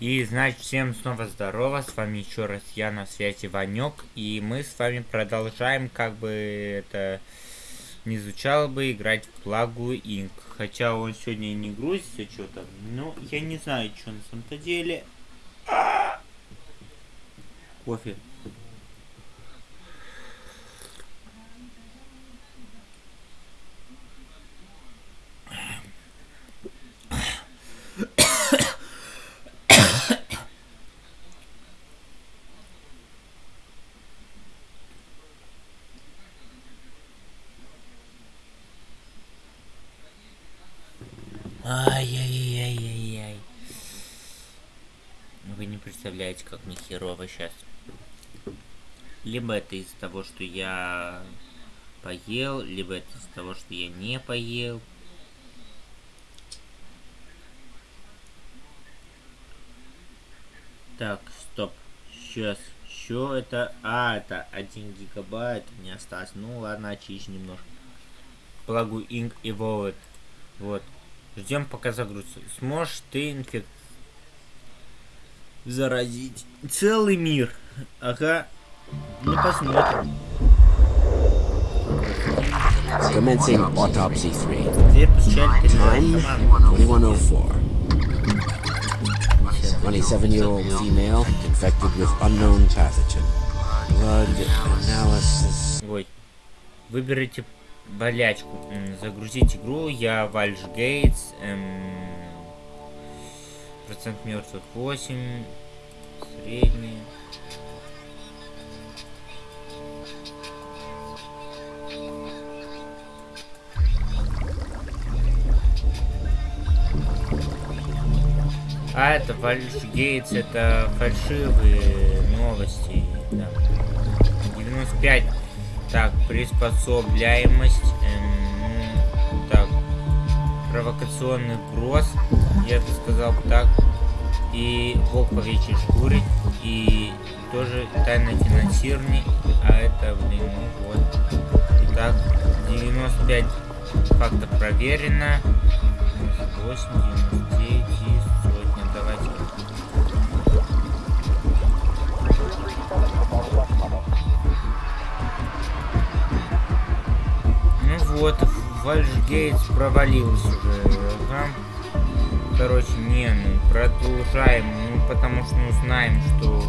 И, значит, всем снова здорово, с вами еще раз я на связи Ванек, и мы с вами продолжаем, как бы это не звучало бы, играть в Плагу Инк. Хотя он сегодня не грузится что-то, но я не знаю, что на самом-то деле. Кофе. Ай-яй-яй-яй-яй. Вы не представляете, как мне херово сейчас. Либо это из-за того, что я поел, либо это из-за того, что я не поел. Так, стоп. Сейчас. Что это? А, это 1 гигабайт мне осталось. Ну ладно, очищу немножко. Благу Inc и Wallet. Вот. Ждем пока загрузится. Сможешь ты инфек... Заразить целый мир. Ага. Ну посмотрим. Commencing autopsy 3. Дверь постучали Time перед 2104. 27-year-old female infected with unknown pathogen. Blood analysis. Ой. Выберите болячку. Загрузить игру. Я Вальш Гейтс. эм, Процент мертвых 8. Средний. А, это Вальш Гейтс, это фальшивые новости. Да. 95. Так, приспособляемость. эм, так, провокационный брос. Я бы сказал так. И волк по овечьей шкуре. И тоже тайное финансирование. А это, блин, вот. Итак, 95 фактов проверено. 8, 99 вот, Вальшгейтс провалился уже. Ага. Короче, не, ну продолжаем, ну потому что ну знаем, что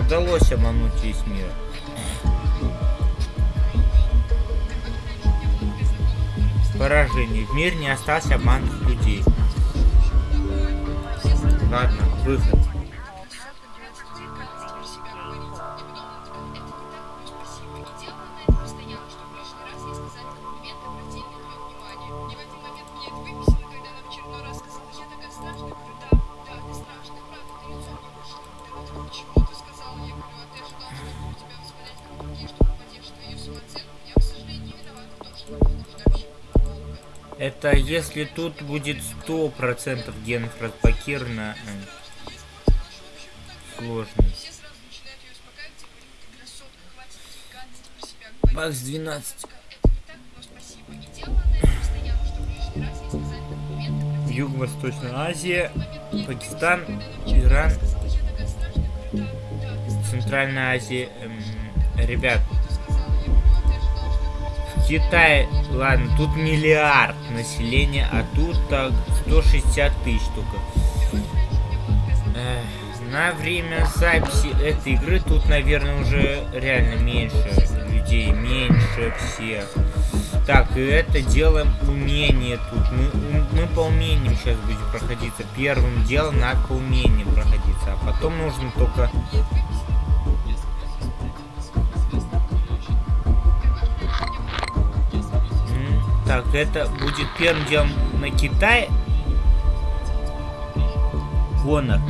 удалось обмануть весь мир. Поражение. В мире не осталось обманутых людей. Ладно, выход. Это если тут будет сто процентов генов разблокировано. Сложный. Бакс 12. Юго-Восточная Азия, Пакистан, Иран, Центральная Азия. Эм, ребят, в Китае, ладно, тут миллиард населения, а тут так 160 тысяч только. Эх, на время записи этой игры тут, наверное, уже реально меньше людей, меньше всех. Так, и это делаем умение тут. Мы, мы по умениям сейчас будем проходиться. Первым делом надо по умениям проходиться, а потом нужно только... это будет первым делом на Китай. Гонор.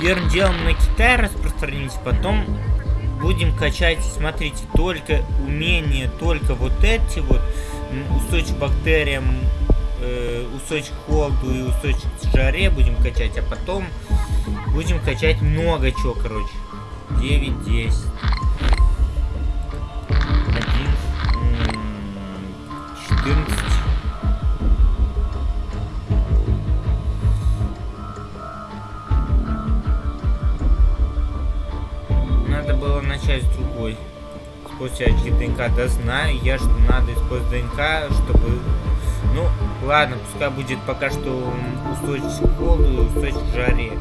Первым делом на Китай распространимся, потом будем качать, смотрите, только умения, только вот эти вот, к бактериям, э, устойчивость к холоду и устойчивость к жаре будем качать, а потом будем качать много чего, короче. 9, HT ДНК. Да знаю я, что надо использовать ДНК, чтобы... Ну, ладно, пускай будет пока что устойчив к холоду и устойчив к жаре.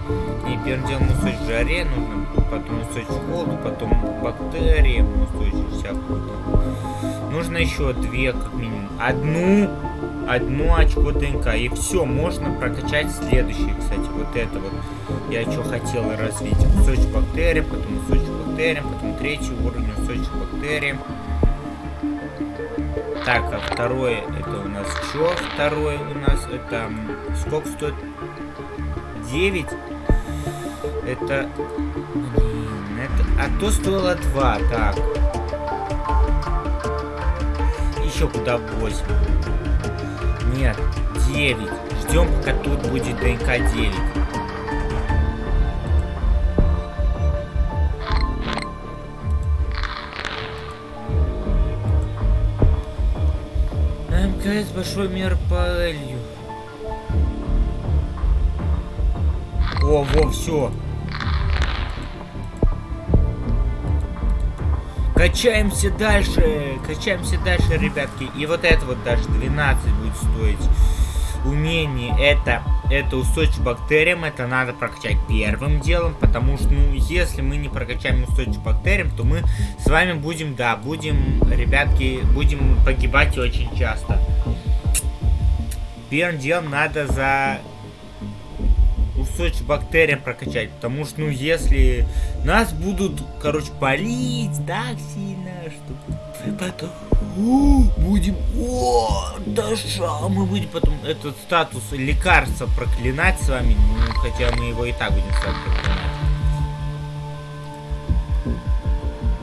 И первым делом устойчив к жаре нужно, потом устойчив к холоду, потом бактериям устойчив всякую. Нужно еще две, как минимум. Одну одно очко ДНК. И все, можно прокачать следующие, кстати, вот это вот. Я что хотел развить. Кусочек бактериям, потом кусочек бактериям, потом третий уровень кусочек 4. Так, а второе это у нас что? Второе у нас это... Сколько стоит? 9? Это... Блин, это... А то стоило 2, так. Еще куда 8. Нет, 9. Ждем, пока тут будет ДНК 9. МКС большой мир по Элью. О, во, все. Качаемся дальше, качаемся дальше, ребятки. И вот это вот даже 12 будет стоить. Умение это, это устойчивость к бактериям, это надо прокачать первым делом, потому что, ну, если мы не прокачаем устойчивость к бактериям, то мы с вами будем, да, будем, ребятки, будем погибать очень часто. Первым делом надо за устойчивость бактериям прокачать, потому что, ну, если нас будут, короче, болеть так сильно, что потом о, будем, о, Даша, мы будем потом этот статус лекарства проклинать с вами, ну, хотя мы его и так будем с вами проклинать.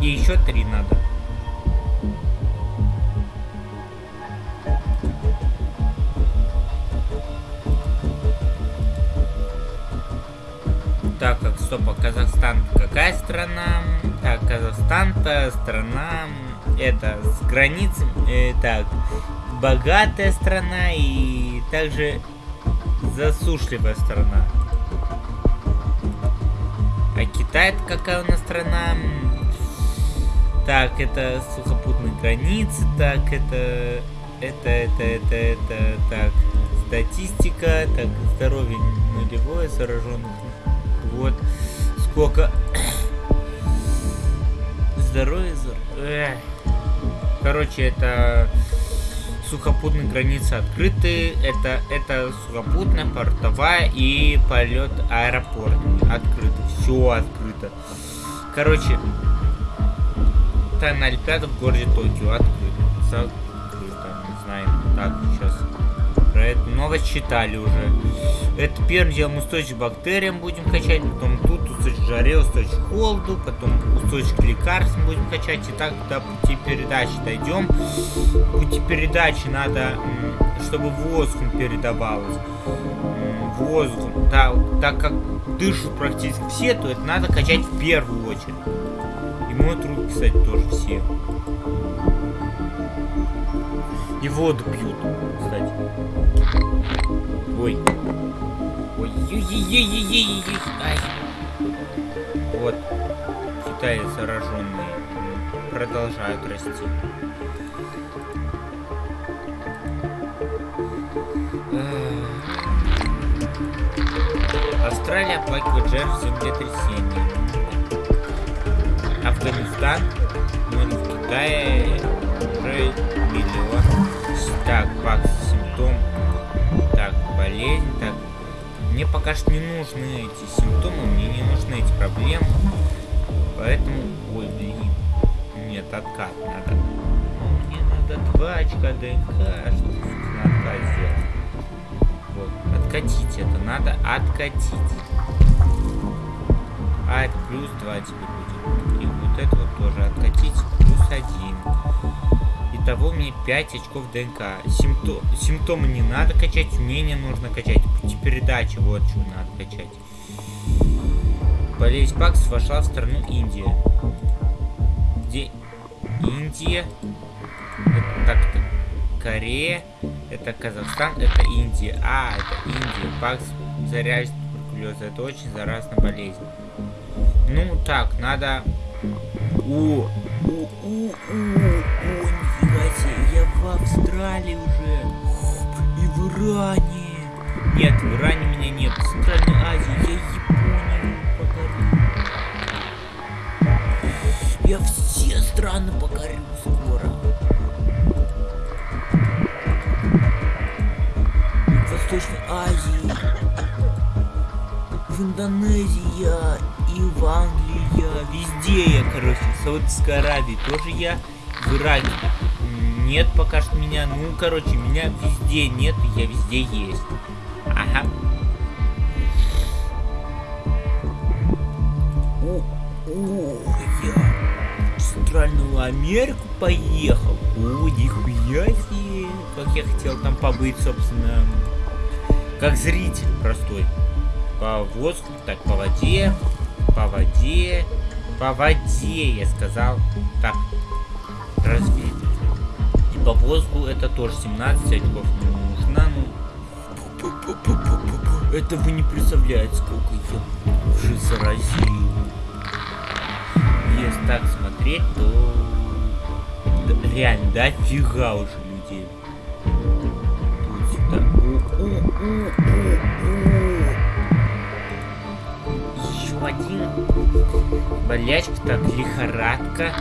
И еще три надо. Так, как стоп, а Казахстан какая страна? Так, Казахстан-то страна, это с границами, э, так, богатая страна и также засушливая страна. А Китай какая у нас страна? Так, это сухопутные границы, так, это, это, это, это, это, так, статистика, так, здоровье нулевое, зараженных вот сколько здоровья. Эх. Короче, это сухопутные границы открыты. Это, это сухопутная, портовая и полет аэропорт открыто. Все открыто. Короче, тайна Олимпиада в городе Токио открыто. Закрыто. Не знаю. Так, сейчас про эту новость читали уже. Это первым делом устойчивость к бактериям будем качать, потом тут устойчивость к жаре, устойчивость к холоду, потом устойчивость к лекарствам будем качать. И так до пути передачи дойдем. Пути передачи надо, чтобы воздухом передавалось. Воздухом. Да, так как дышат практически все, то это надо качать в первую очередь. И моют руки, кстати, тоже все. И воду пьют, кстати. Ой. Ой, ой, ой, ой, ой, ой, ай. Вот. Китае зараженные продолжают расти. Австралия оплакивает жертв землетрясения. Афганистан, ну в Китае уже миллион. Так, пакс, симптом. Болезнь, так. Мне пока что не нужны эти симптомы, мне не нужны эти проблемы. Поэтому, ой, блин. Нет, откат надо. Ну, мне надо два очка ДНК, чтобы на откат сделать. Вот, откатить это надо, откатить. А, это плюс 2 тебе будет. И вот это вот тоже откатить, плюс 1. Итого мне 5 очков ДНК. Симптом, симптомы не надо качать, умения нужно качать. Передачи, вот что надо качать. Болезнь Пакс вошла в страну Индия. Где Индия? Это так-то. Корея. Это Казахстан. Это Индия. А, это Индия. Пакс заряжает туберкулез. Это очень заразная болезнь. Ну, так, надо... О, о, о, о, в Австралии уже. И в Иране. Нет, в Иране меня нет. В Центральной Азии, я Японию покорю. Я все страны покорю скоро. В Восточной Азии. В Индонезии я и в Англии я. Везде я, короче. В Саудовской Аравии тоже я. В Ираке нет пока что меня. Ну, короче, меня везде нет, я везде есть. Ага. О, о, я в Центральную Америку поехал. О, нихуя себе. Как я хотел там побыть, собственно, как зритель простой. По воздуху, так, по воде, по воде, по воде, я сказал. Так, разве по воздуху это тоже 17 очков нужно, ну. Это вы не представляете, сколько я уже заразил. Если так смотреть, то да, реально дофига уже людей. Тут сюда. Еще один. Болячка, так, лихорадка.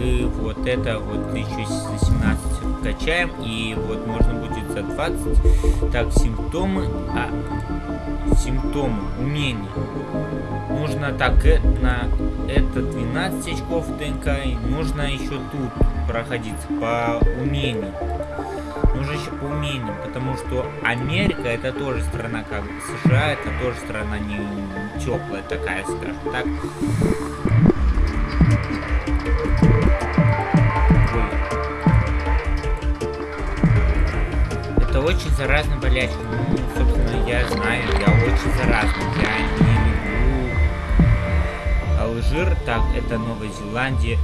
И вот это вот еще за 17 качаем. И вот можно будет за 20. Так, симптомы. А, симптомы, умения. Нужно так, э, на это 12 очков ДНК. И нужно еще тут проходиться по умению. Нужно еще по умениям, потому что Америка это тоже страна как США, это тоже страна не теплая такая, скажем так. Заразная болячка. Ну, собственно, я знаю, я очень заразный. Я не люблю Алжир. Так, это Новая Зеландия.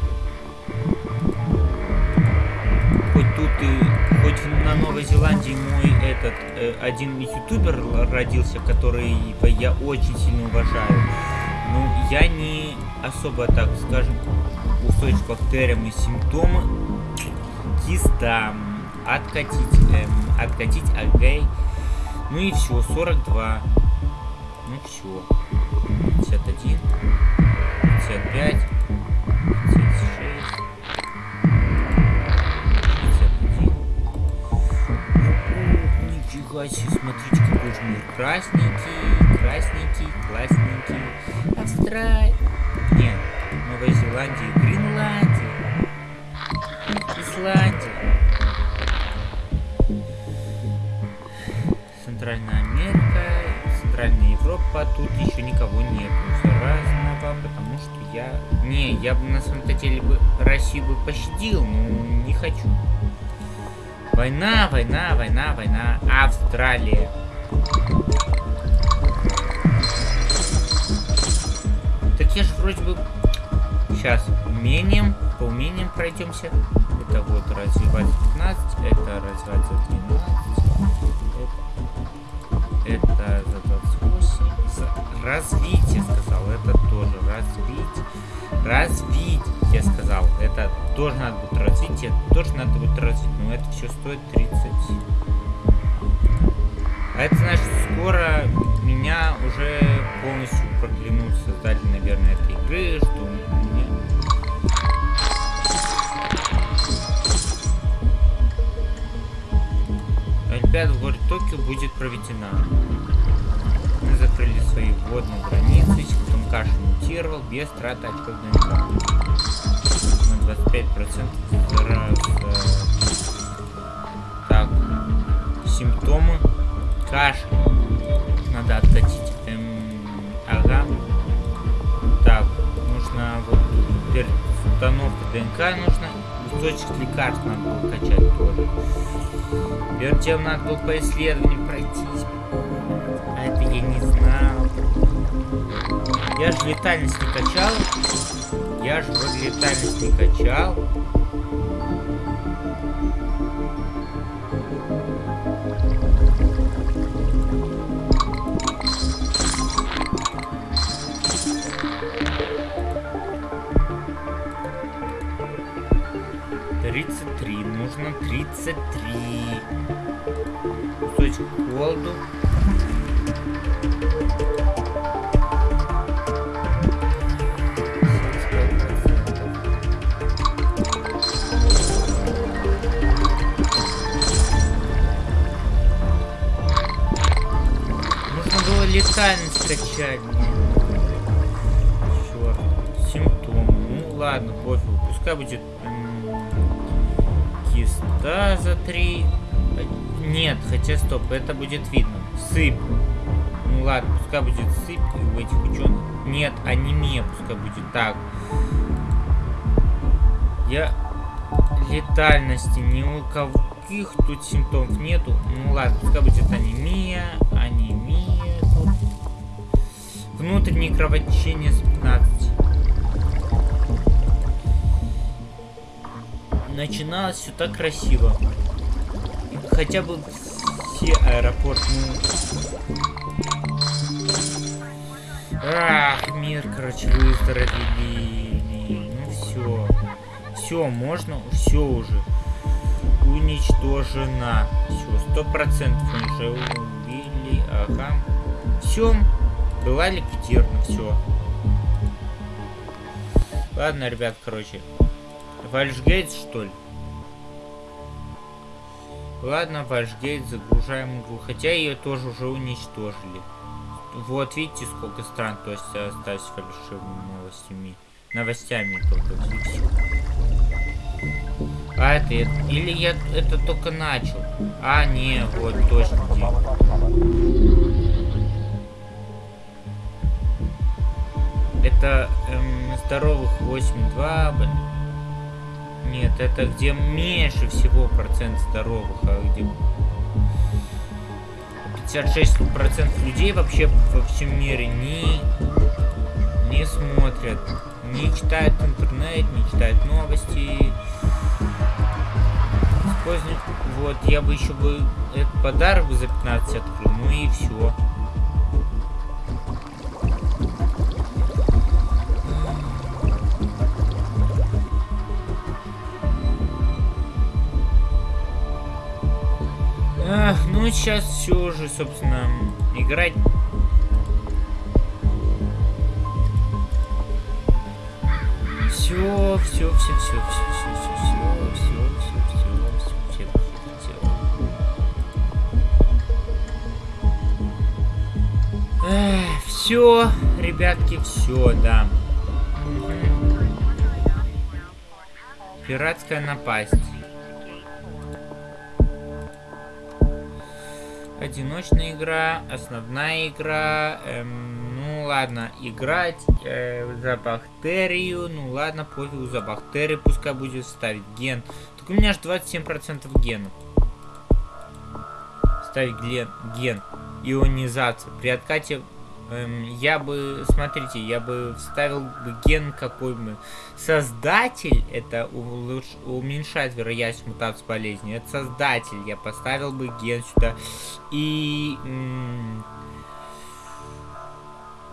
Хоть тут и... Хоть на Новой Зеландии мой этот... Э, один ютубер родился, который я очень сильно уважаю. Ну, я не особо, так скажем, устойчив к бактериям и симптомы. Киста. Откатить. Эм, откатить, окей. Ну и все, 42. Ну все. 51. 55. 56. 51. Нифига себе, смотрите, какой же мир. Красненький, красненький, классненький. Австралия. Нет, Новая Зеландия, Гренландия. Исландия. Центральная Америка, Центральная Европа, тут еще никого нет. Разного, потому что я... Не, я бы на самом-то деле бы Россию бы пощадил, но не хочу. Война, война, война, война. Австралия. Так я же вроде бы... Сейчас, умением, по умениям пройдемся. Это вот развивать 15, это развивать за 12. Это, за 28. За развитие, сказал. Это тоже развить. Развить, я сказал. Это тоже надо будет развить. Это тоже надо будет развить. Но это все стоит 30. А это значит, скоро меня уже полностью проклянут создатели, наверное, этой игры, что Олимпиада в городе Токио будет проведена. Мы закрыли свои водные границы, потом каша мутировал без траты очков. На 25% раз. Так, симптомы кашель. Надо откатить. Эм, ага. Так, нужно вот перед установкой ДНК нужно кусочек лекарств надо было качать тоже. Перед тем надо было по исследованию пройтись. А это я не знал. Я же летальность не качал. Я же вроде летальность не качал. 33. Нужно 33. Кусочек холоду. летальность качать мне. Черт. Симптом. Ну ладно, пофиг. Пускай будет киста за три. Нет, хотя стоп, это будет видно. Сыпь. Ну ладно, пускай будет сыпь у этих ученых. Нет, анемия пускай будет так. Я летальности ни у каких тут симптомов нету. Ну ладно, пускай будет анемия, анемия тут. Внутреннее кровотечение с 15. Начиналось все так красиво. Хотя бы все аэропорт, ну... Ах, мир, короче, выздоровели. Ну все. Все, можно, все уже. Уничтожена. Все, сто процентов уже убили. Ага. Все. Была ликвидирована, все. Ладно, ребят, короче. Вальшгейт, что ли? Ладно, Вальшгейт, загружаем игру. Хотя ее тоже уже уничтожили. Вот, видите, сколько стран, то есть остались фальшивыми новостями. Новостями только. А это, или я это только начал? А, не, вот, точно. Это эм, здоровых 8,2, блин. Нет, это где меньше всего процент здоровых, а где 56% людей вообще во всем мире не, не смотрят, не читают интернет, не читают новости. Используют, вот, я бы еще бы этот подарок за 15 открыл, ну и все. Ну сейчас все же, собственно, играть. Все, все, все, все, все, все, все, все, все, все, все, все. Все, ребятки, все, да. Пиратская напасть. Одиночная игра, основная игра, эм, ну ладно, играть э, за бактерию, ну ладно, пофигу за бактерию, пускай будет ставить ген. Так у меня аж 27% генов. Ставить ген, ген, ионизация. При откате я бы, смотрите, я бы вставил бы ген какой бы. Создатель, это улуч, уменьшает вероятность мутации болезни. Это создатель, я поставил бы ген сюда. И...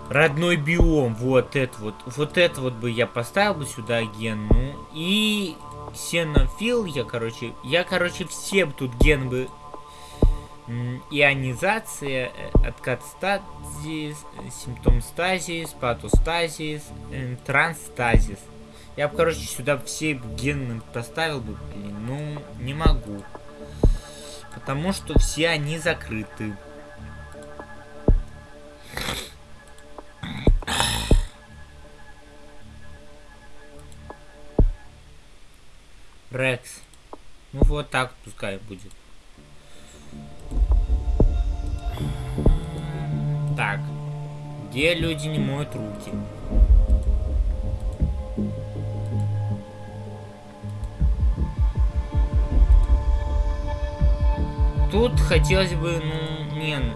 родной биом, вот это вот. Вот это вот бы я поставил бы сюда ген. Ну, и... Сенофил, я, короче, я, короче, все тут ген бы ионизация, откат стазис, симптом стазис, патостазис, транстазис. Я бы, короче, сюда все гены поставил бы, блин, ну, не могу. Потому что все они закрыты. Рекс. Ну вот так пускай будет. Так. Где люди не моют руки? Тут хотелось бы, ну, не, ну,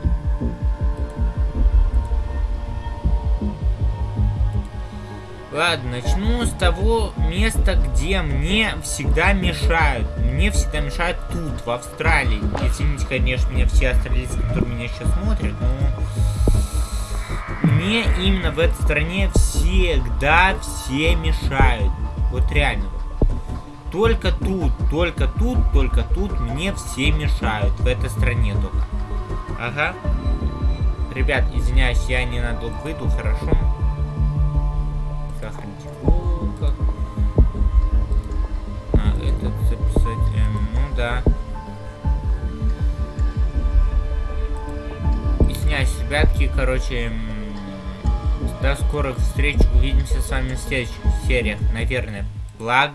Ладно, начну с того места, где мне всегда мешают. Мне всегда мешают тут, в Австралии. Извините, конечно, меня все австралийцы, которые меня сейчас смотрят, но... Мне именно в этой стране всегда все мешают. Вот реально. Только тут, только тут, только тут мне все мешают. В этой стране только. Ага. Ребят, извиняюсь, я ненадолго выйду, хорошо? Сохраните звук. А, этот записать, эм, ну да. Извиняюсь, ребятки, короче, эм, до скорых встреч, увидимся с вами в следующих сериях, наверное. Благ.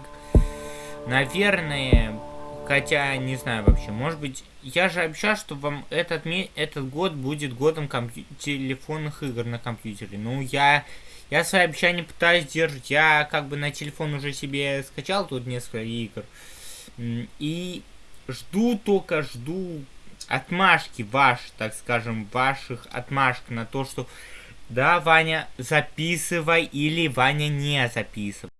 Наверное, хотя не знаю вообще, может быть, я же обещал, что вам этот, этот год будет годом телефонных игр на компьютере. Ну, я, я свои обещания пытаюсь держать. Я как бы на телефон уже себе скачал тут несколько игр. И жду только, жду отмашки ваш, так скажем, ваших отмашек на то, что да, Ваня, записывай или Ваня не записывай.